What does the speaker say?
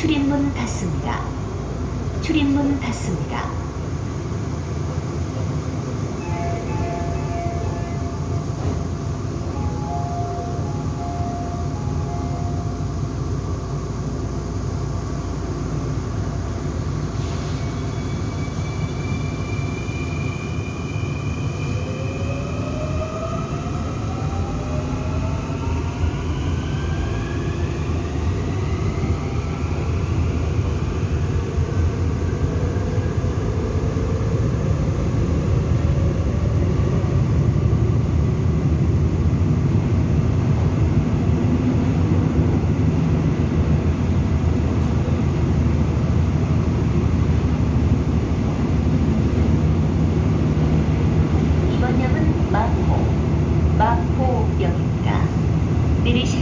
출입문 닫습니다. 출입문 닫습니다. dirige